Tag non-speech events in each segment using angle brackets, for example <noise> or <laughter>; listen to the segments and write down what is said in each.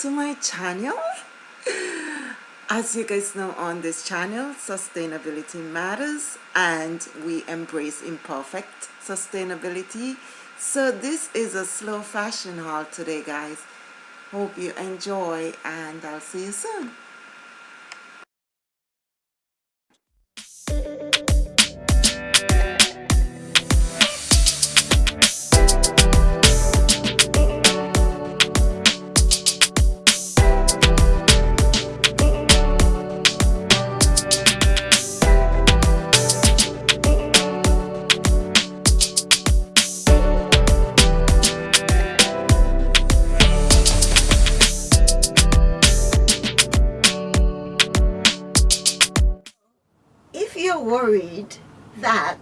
to my channel. <laughs> As you guys know on this channel sustainability matters and we embrace imperfect sustainability. So this is a slow fashion haul today guys. Hope you enjoy and I'll see you soon worried that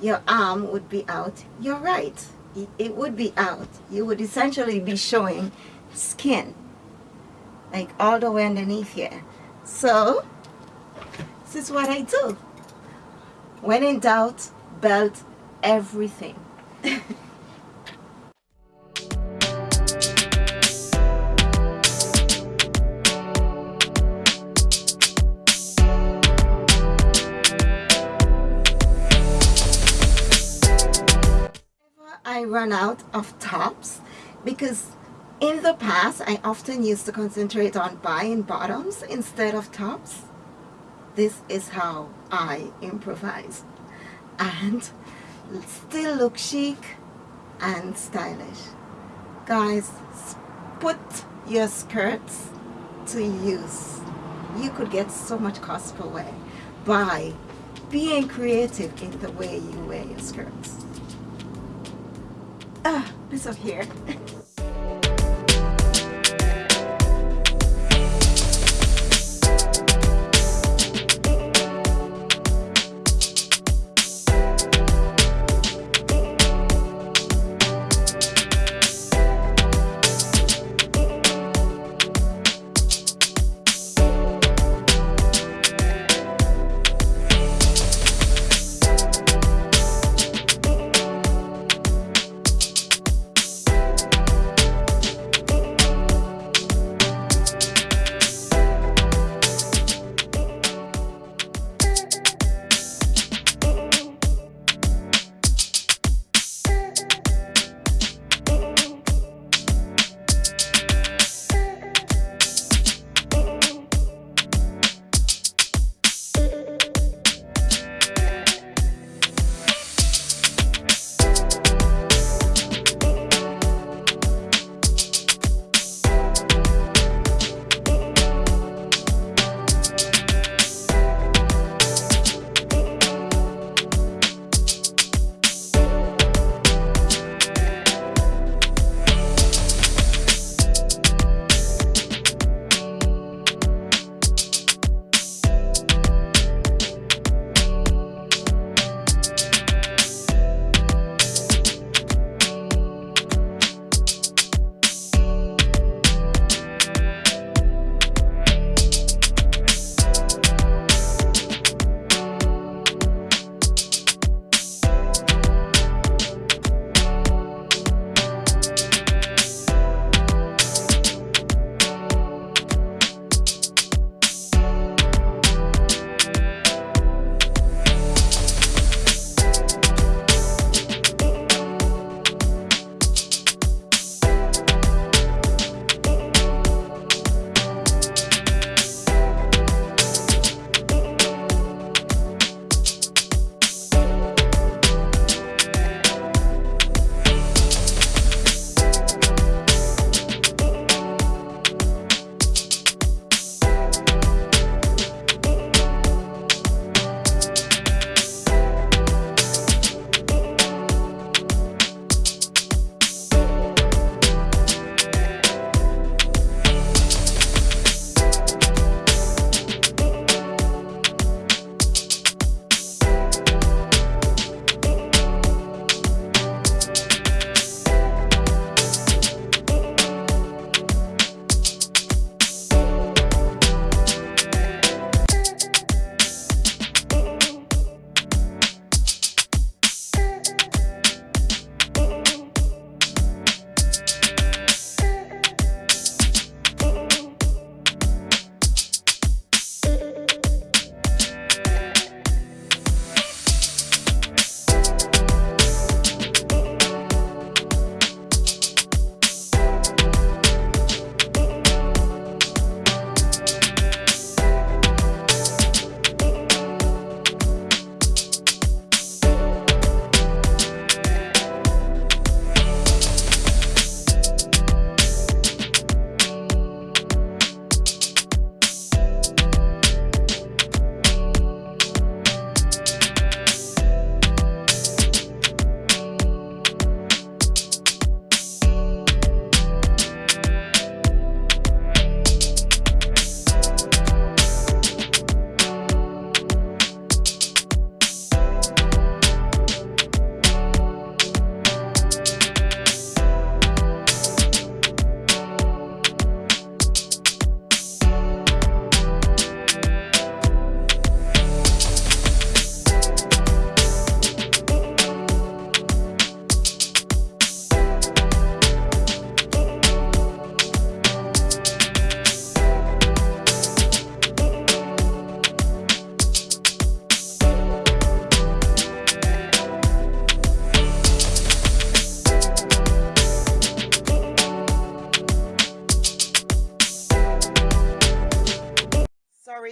your arm would be out, you're right. It, it would be out. You would essentially be showing skin, like all the way underneath here. So, this is what I do. When in doubt, belt everything. <laughs> I run out of tops because in the past I often used to concentrate on buying bottoms instead of tops. This is how I improvise and still look chic and stylish. Guys, put your skirts to use. You could get so much cost per wear by being creative in the way you wear your skirts. Ah, this up here. <laughs>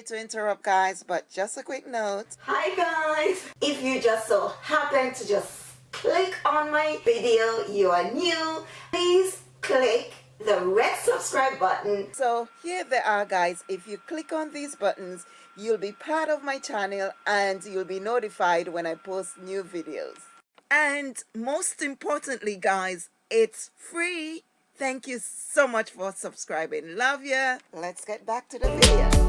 sorry to interrupt guys, but just a quick note. Hi guys! If you just so happen to just click on my video, you are new, please click the red subscribe button. So here they are guys. If you click on these buttons, you'll be part of my channel and you'll be notified when I post new videos. And most importantly guys, it's free. Thank you so much for subscribing. Love ya. Let's get back to the video.